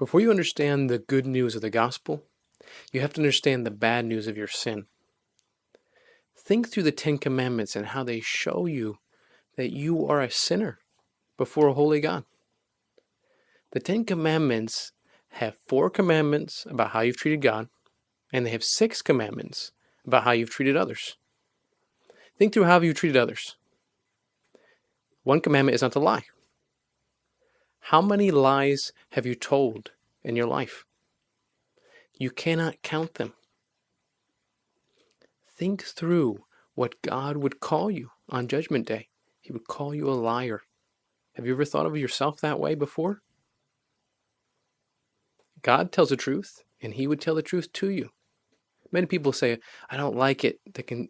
Before you understand the good news of the gospel, you have to understand the bad news of your sin. Think through the Ten Commandments and how they show you that you are a sinner before a holy God. The Ten Commandments have four commandments about how you've treated God, and they have six commandments about how you've treated others. Think through how you've treated others. One commandment is not to lie. How many lies have you told in your life? You cannot count them. Think through what God would call you on Judgment Day. He would call you a liar. Have you ever thought of yourself that way before? God tells the truth, and He would tell the truth to you. Many people say, "I don't like it.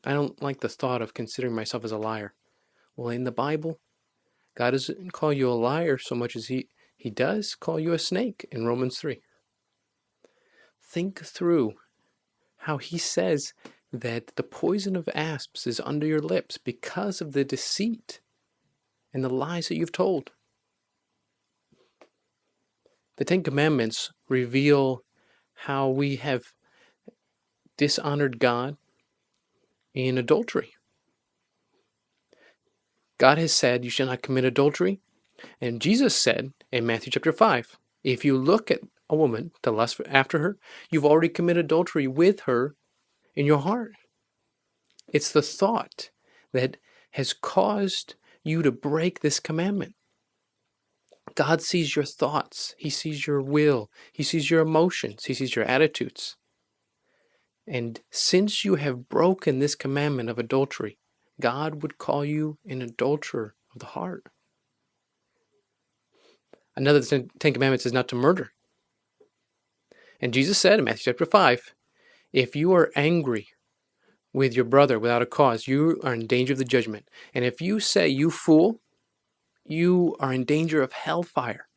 I don't like the thought of considering myself as a liar." Well, in the Bible, God doesn't call you a liar so much as He He does call you a snake in Romans three. Think through how He says that the poison of asps is under your lips because of the deceit and the lies that you've told. The Ten Commandments reveal how we have dishonored God in adultery. God has said, You shall not commit adultery. And Jesus said in Matthew chapter 5, If you look at a woman to lust after her, you've already committed adultery with her in your heart. It's the thought that has caused you to break this commandment. God sees your thoughts. He sees your will. He sees your emotions. He sees your attitudes. And since you have broken this commandment of adultery, God would call you an adulterer of the heart. Another Ten Commandments is not to murder. And Jesus said in Matthew chapter 5, if you are angry with your brother without a cause, you are in danger of the judgment. And if you say, you fool, you are in danger of hellfire.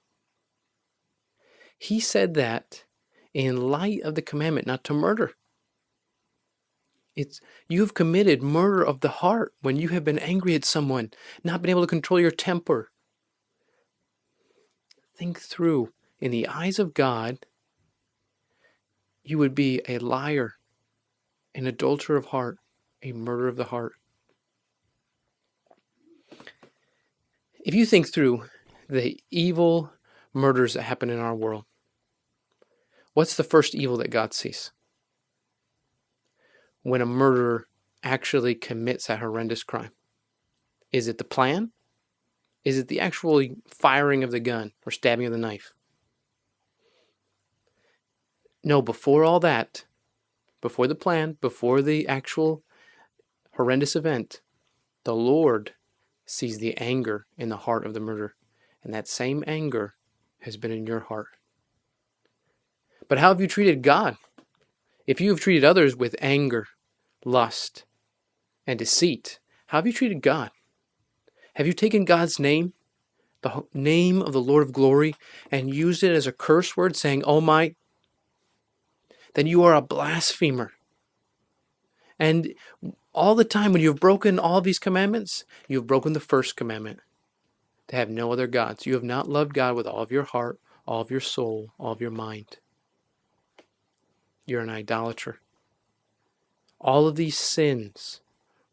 He said that in light of the commandment not to murder. It's you've committed murder of the heart when you have been angry at someone, not been able to control your temper. Think through in the eyes of God, you would be a liar, an adulterer of heart, a murderer of the heart. If you think through the evil murders that happen in our world, what's the first evil that God sees? When a murderer actually commits a horrendous crime. Is it the plan? Is it the actual firing of the gun or stabbing of the knife? No, before all that, before the plan, before the actual horrendous event, the Lord sees the anger in the heart of the murderer. And that same anger has been in your heart. But how have you treated God? If you have treated others with anger, lust, and deceit, how have you treated God? Have you taken God's name, the name of the Lord of glory, and used it as a curse word, saying, Oh my, then you are a blasphemer. And all the time when you've broken all these commandments, you've broken the first commandment to have no other gods. You have not loved God with all of your heart, all of your soul, all of your mind. You're an idolater. All of these sins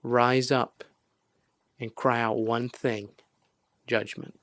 rise up and cry out one thing judgment.